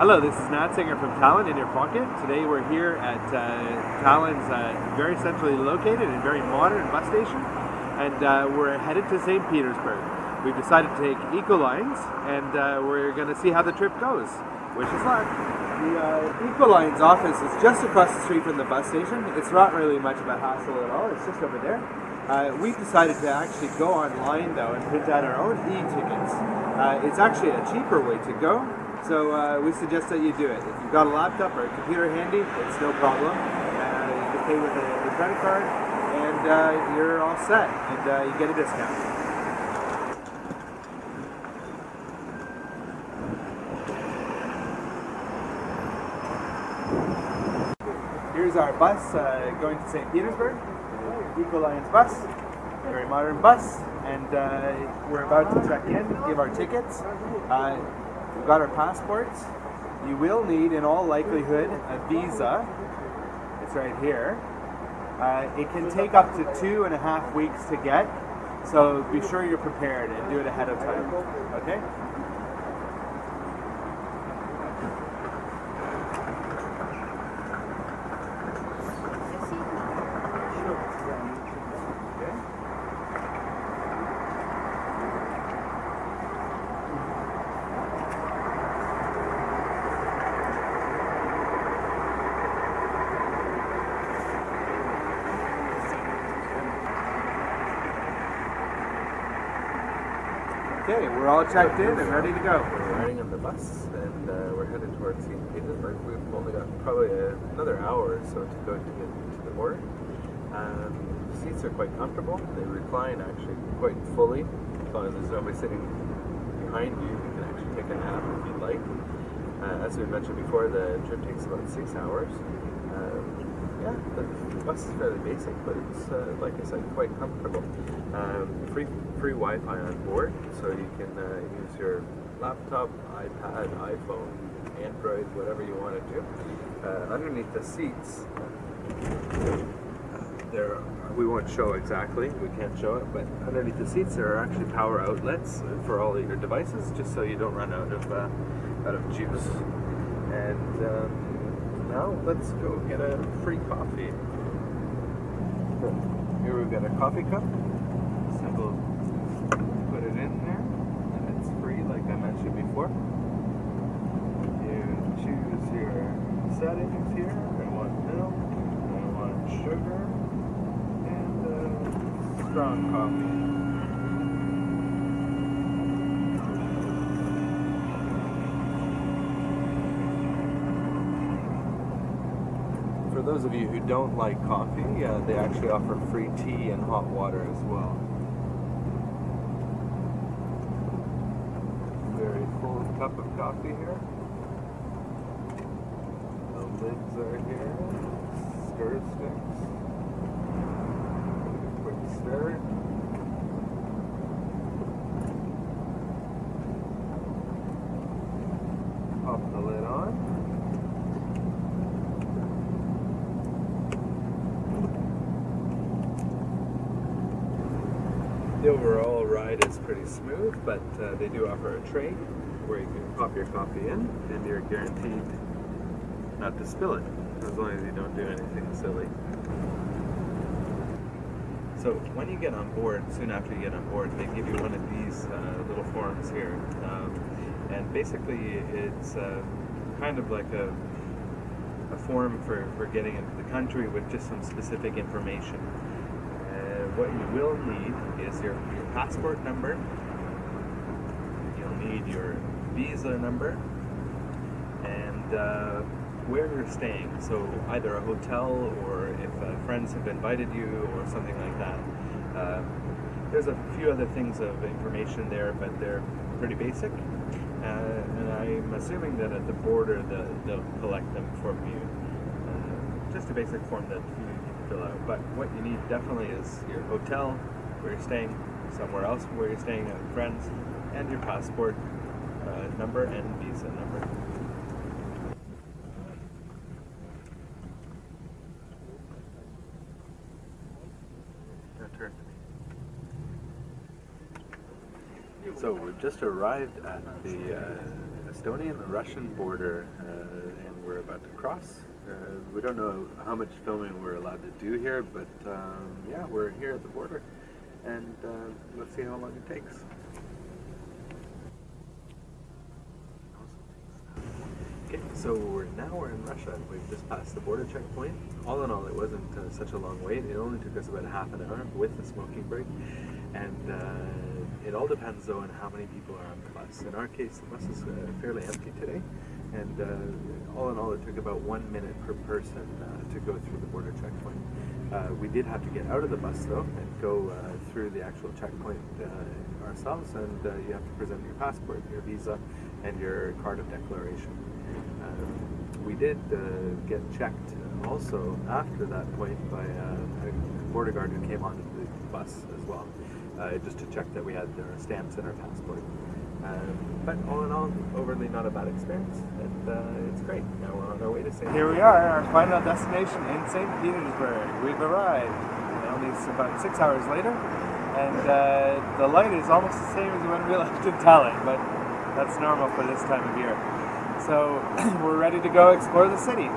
Hello, this is Nat Singer from Tallinn in your pocket. Today we're here at uh, Tallinn's uh, very centrally located and very modern bus station and uh, we're headed to St. Petersburg. We've decided to take Ecolines and uh, we're going to see how the trip goes. Wish us luck! The uh, Ecolines office is just across the street from the bus station. It's not really much of a hassle at all, it's just over there. Uh, we've decided to actually go online though and print out our own e-tickets. it's actually a cheaper way to go so uh, we suggest that you do it. If you've got a laptop or a computer handy, it's no problem. Uh, you can pay with a, a credit card and uh, you're all set and uh, you get a discount. Here's our bus uh, going to St. Petersburg, Ecolines bus, very modern bus, and uh, we're about to check in, give our tickets. We've got our passports. You will need, in all likelihood, a visa. It's right here. Uh, it can take up to two and a half weeks to get, so be sure you're prepared and do it ahead of time. Okay? Okay, we're all checked in and ready to go. We're riding on the bus and uh, we're headed towards St. Petersburg. We've only got probably another hour or so to go to get to the border. Um, the seats are quite comfortable. They recline actually quite fully. As long as there's nobody sitting behind you, you can actually take a nap if you'd like. Uh, as we mentioned before, the trip takes about six hours. Bus is fairly basic, but it's, uh, like I said, quite comfortable. Um, free, free Wi-Fi on board, so you can uh, use your laptop, iPad, iPhone, Android, whatever you want to do. Uh, underneath the seats, there we won't show exactly, we can't show it, but underneath the seats there are actually power outlets for all of your devices, just so you don't run out of uh, out of juice. And um, now let's go get a free coffee. Here we've got a coffee cup. Simple. put it in there, and it's free like I mentioned before. You choose your settings here. I want milk, I want sugar, and uh, strong coffee. Those of you who don't like coffee, uh, they actually offer free tea and hot water as well. Very full cup of coffee here. The lids are here. Stir sticks. Quick stir. Pop the lid on. The overall ride is pretty smooth, but uh, they do offer a tray where you can pop your coffee in and you're guaranteed not to spill it, as long as you don't do anything silly. So when you get on board, soon after you get on board, they give you one of these uh, little forms here. Um, and basically it's uh, kind of like a, a form for, for getting into the country with just some specific information what you will need is your, your passport number, you'll need your visa number, and uh, where you're staying. So either a hotel or if uh, friends have invited you or something like that. Uh, there's a few other things of information there, but they're pretty basic. Uh, and I'm assuming that at the border the, they'll collect them from you. Uh, just a basic form that But what you need definitely is your hotel, where you're staying, somewhere else where you're staying with friends, and your passport uh, number and visa number. So we've just arrived at the uh, Estonian-Russian border, uh, and we're about to cross. Uh, we don't know how much filming we're allowed to do here, but um, yeah, we're here at the border, and uh, let's see how long it takes. Okay, so we're now we're in Russia. We've just passed the border checkpoint. All in all, it wasn't uh, such a long wait. It only took us about half an hour with the smoking break, and uh, it all depends though on how many people are on the bus. In our case, the bus is uh, fairly empty today, and uh, all in all, it took about one minute per person uh, to go through the border checkpoint. Uh, we did have to get out of the bus though and go uh, through the actual checkpoint uh, ourselves, and uh, you have to present your passport, your visa, and your card of declaration. We did get checked also after that point by a border guard who came onto the bus as well, just to check that we had our stamps and our passport. Um, but all in all, overly not a bad experience, and uh, it's great. Now we're on our way to St. Here we are, our final destination in St. Petersburg. We've arrived. Only about six hours later, and uh, the light is almost the same as when we left in Tallinn, but that's normal for this time of year. So we're ready to go explore the city.